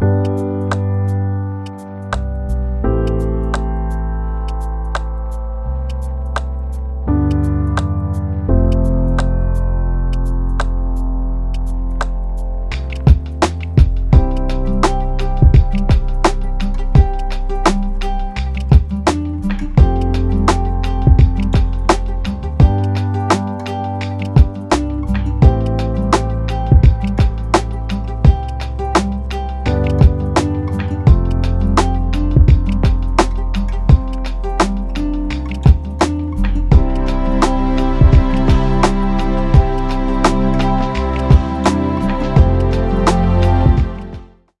Bye.